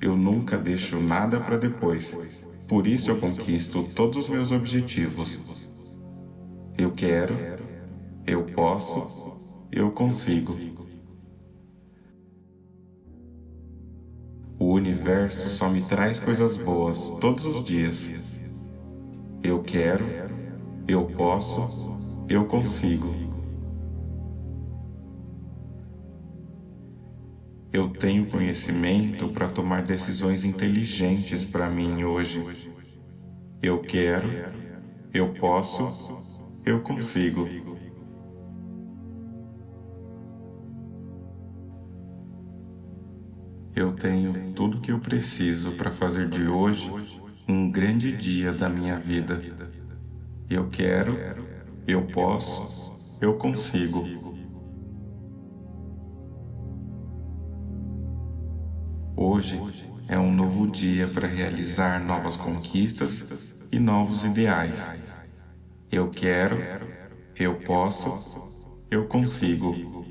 Eu nunca deixo nada para depois. Por isso eu conquisto todos os meus objetivos. Eu quero, eu posso, eu consigo. O universo só me traz coisas boas todos os dias. Eu quero, eu posso, eu consigo. Eu tenho conhecimento para tomar decisões inteligentes para mim hoje. Eu quero, eu posso, eu consigo. Eu tenho tudo que eu preciso para fazer de hoje um grande dia da minha vida. Eu quero, eu posso, eu consigo. Hoje é um novo dia para realizar novas conquistas e novos ideais. Eu quero, eu posso, eu consigo.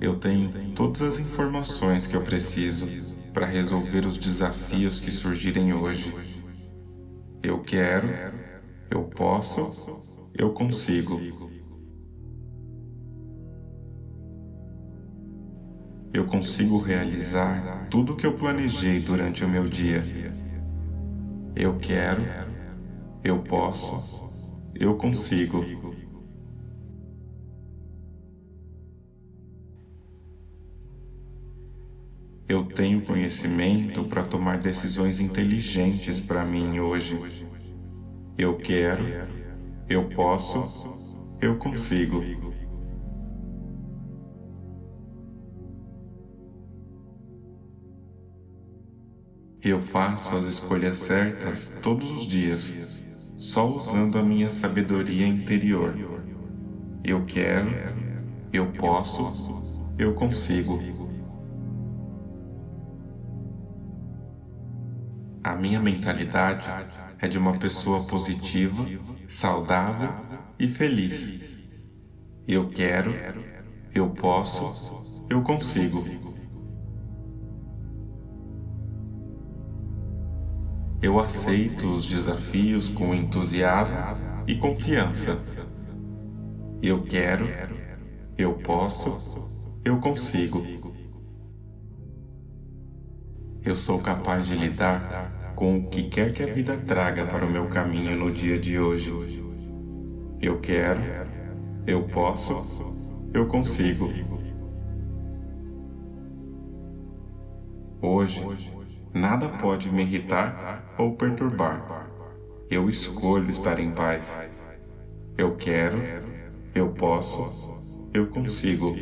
Eu tenho todas as informações que eu preciso para resolver os desafios que surgirem hoje. Eu quero, eu posso, eu consigo. Eu consigo realizar tudo o que eu planejei durante o meu dia. Eu quero, eu posso, eu consigo. Eu tenho conhecimento para tomar decisões inteligentes para mim hoje. Eu quero, eu posso, eu consigo. Eu faço as escolhas certas todos os dias, só usando a minha sabedoria interior. Eu quero, eu posso, eu consigo. A minha mentalidade é de uma pessoa positiva, saudável e feliz. Eu quero, eu posso, eu consigo. Eu aceito os desafios com entusiasmo e confiança. Eu quero, eu posso, eu consigo. Eu sou capaz de lidar com o que quer que a vida traga para o meu caminho no dia de hoje. Eu quero, eu posso, eu consigo. Hoje, nada pode me irritar ou perturbar. Eu escolho estar em paz. Eu quero, eu posso, eu consigo.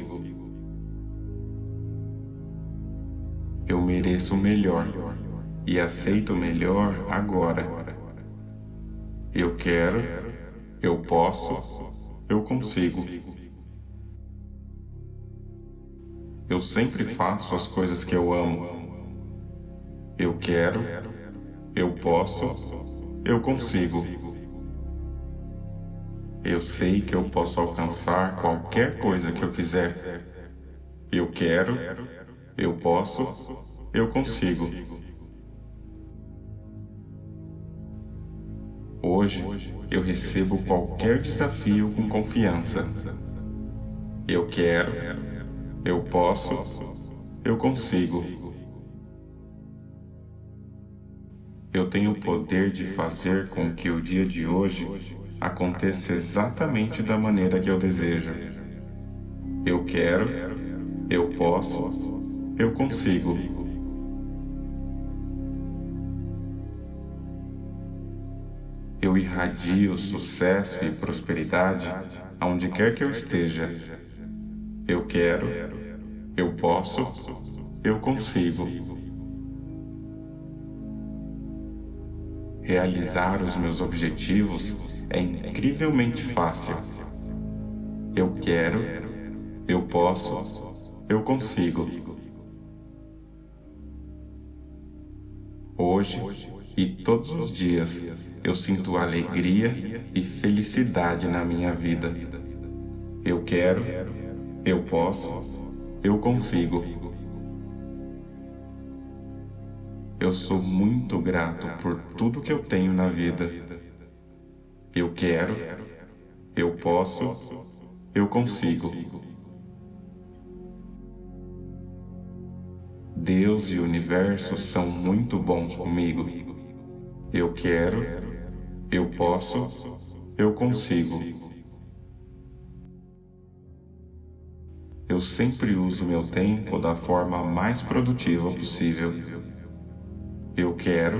Eu mereço o melhor e aceito o melhor agora. Eu quero, eu posso, eu consigo. Eu sempre faço as coisas que eu amo. Eu quero, eu posso, eu consigo. Eu sei que eu posso alcançar qualquer coisa que eu quiser. Eu quero, eu posso, eu consigo. Hoje eu recebo qualquer desafio com confiança. Eu quero, eu posso, eu consigo. Eu tenho o poder de fazer com que o dia de hoje aconteça exatamente da maneira que eu desejo. Eu quero, eu posso, eu consigo. Eu irradio sucesso e prosperidade aonde quer que eu esteja. Eu quero, eu posso, eu consigo. Realizar os meus objetivos é incrivelmente fácil. Eu quero, eu posso, eu consigo. Hoje e todos os dias eu sinto alegria e felicidade na minha vida. Eu quero, eu posso, eu consigo. Eu sou muito grato por tudo que eu tenho na vida. Eu quero, eu posso, eu consigo. Deus e o universo são muito bons comigo. Eu quero, eu posso, eu consigo. Eu sempre uso meu tempo da forma mais produtiva possível. Eu quero,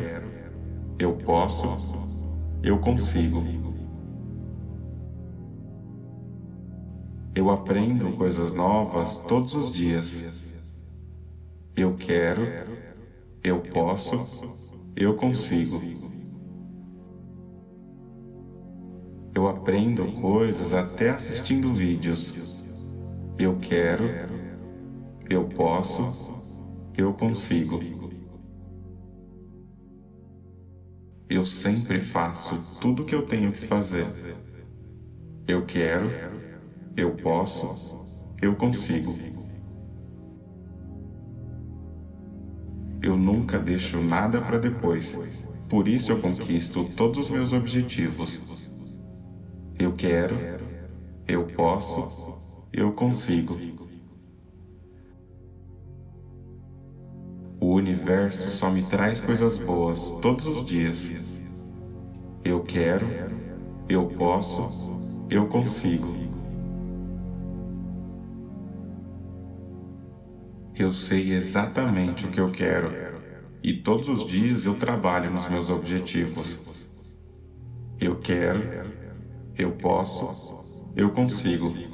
eu posso, eu consigo. Eu aprendo coisas novas todos os dias. Eu quero, eu posso, eu consigo. Eu aprendo coisas até assistindo vídeos. Eu quero, eu posso, eu consigo. Eu sempre faço tudo o que eu tenho que fazer. Eu quero, eu posso, eu consigo. Eu nunca deixo nada para depois, por isso eu conquisto todos os meus objetivos. Eu quero, eu posso, eu consigo. Universo só me traz coisas boas todos os dias. Eu quero, eu posso, eu consigo. Eu sei exatamente o que eu quero e todos os dias eu trabalho nos meus objetivos. Eu quero, eu posso, eu consigo.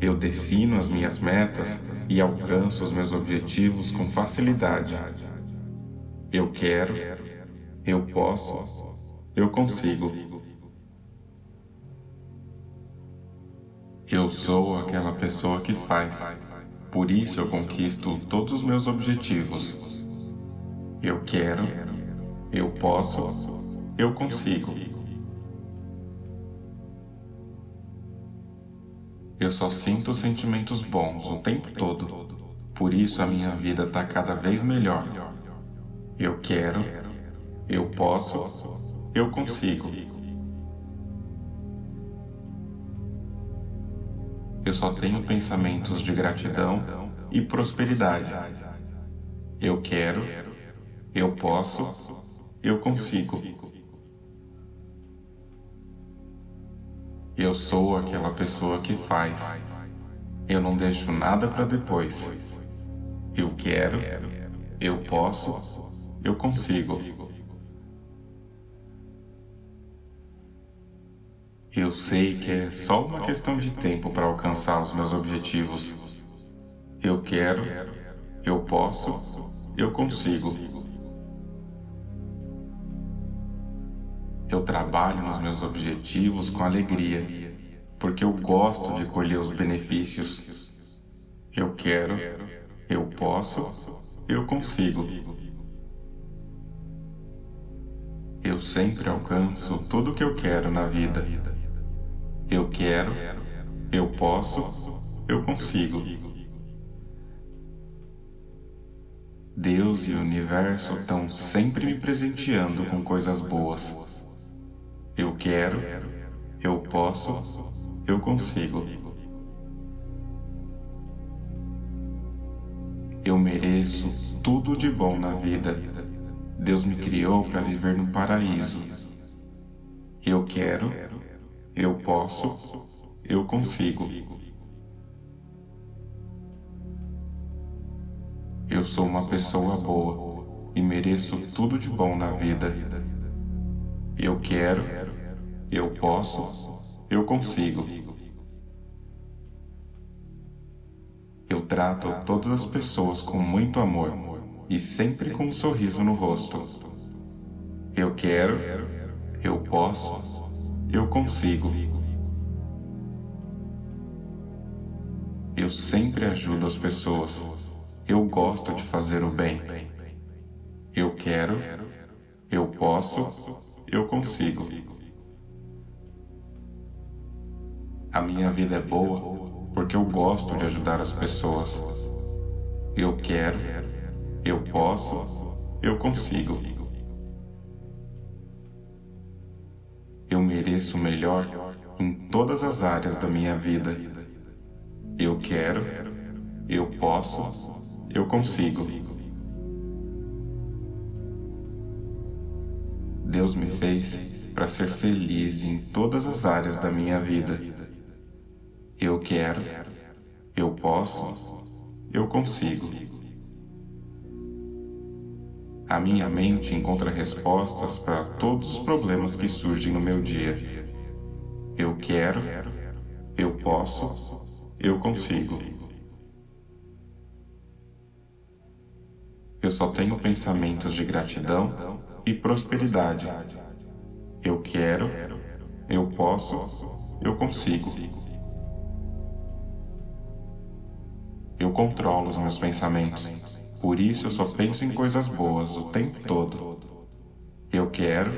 Eu defino as minhas metas e alcanço os meus objetivos com facilidade. Eu quero, eu posso, eu consigo. Eu sou aquela pessoa que faz, por isso eu conquisto todos os meus objetivos. Eu quero, eu posso, eu consigo. Eu só sinto sentimentos bons o tempo todo, por isso a minha vida está cada vez melhor. Eu quero, eu posso, eu consigo. Eu só tenho pensamentos de gratidão e prosperidade. Eu quero, eu posso, eu consigo. Eu sou aquela pessoa que faz. Eu não deixo nada para depois. Eu quero, eu posso, eu consigo. Eu sei que é só uma questão de tempo para alcançar os meus objetivos. Eu quero, eu posso, eu consigo. Eu trabalho nos meus objetivos com alegria, porque eu gosto de colher os benefícios. Eu quero, eu posso, eu consigo. Eu sempre alcanço tudo o que eu quero na vida. Eu quero, eu posso, eu consigo. Deus e o universo estão sempre me presenteando com coisas boas. Eu quero, eu posso, eu consigo. Eu mereço tudo de bom na vida. Deus me criou para viver no paraíso. Eu quero, eu posso, eu consigo. Eu sou uma pessoa boa e mereço tudo de bom na vida. Eu quero, eu posso, eu consigo. Eu trato todas as pessoas com muito amor e sempre com um sorriso no rosto. Eu quero, eu posso, eu consigo. Eu sempre ajudo as pessoas. Eu gosto de fazer o bem. Eu quero, eu posso, eu consigo. A minha vida é boa porque eu gosto de ajudar as pessoas. Eu quero, eu posso, eu consigo. Eu mereço o melhor em todas as áreas da minha vida. Eu quero, eu posso, eu consigo. Deus me fez para ser feliz em todas as áreas da minha vida. Eu quero, eu posso, eu consigo. A minha mente encontra respostas para todos os problemas que surgem no meu dia. Eu quero, eu posso, eu consigo. Eu só tenho pensamentos de gratidão e prosperidade. Eu quero, eu posso, eu consigo. Eu controlo os meus pensamentos, por isso eu só penso em coisas boas o tempo todo. Eu quero,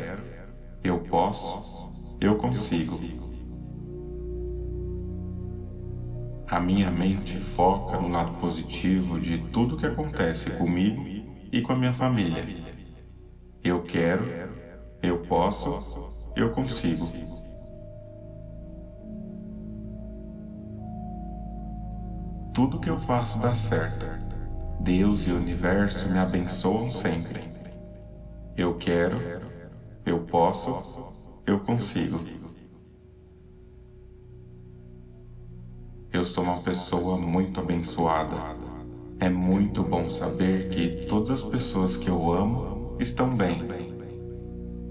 eu posso, eu consigo. A minha mente foca no lado positivo de tudo que acontece comigo e com a minha família. Eu quero, eu posso, eu consigo. Tudo que eu faço dá certo. Deus e o universo me abençoam sempre. Eu quero, eu posso, eu consigo. Eu sou uma pessoa muito abençoada. É muito bom saber que todas as pessoas que eu amo estão bem.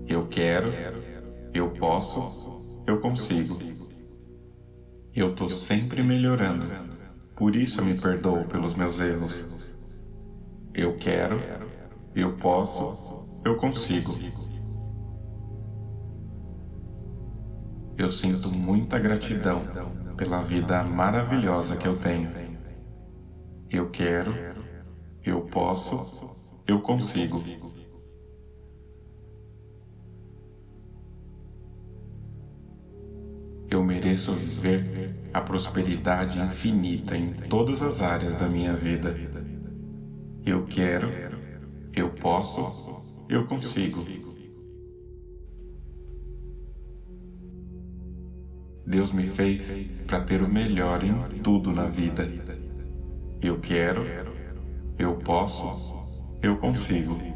Eu quero, eu posso, eu consigo. Eu estou sempre melhorando. Por isso eu me perdoo pelos meus erros. Eu quero, eu posso, eu consigo. Eu sinto muita gratidão pela vida maravilhosa que eu tenho. Eu quero, eu posso, eu consigo. Eu mereço viver a prosperidade infinita em todas as áreas da minha vida. Eu quero, eu posso, eu consigo. Deus me fez para ter o melhor em tudo na vida. Eu quero, eu posso, eu consigo.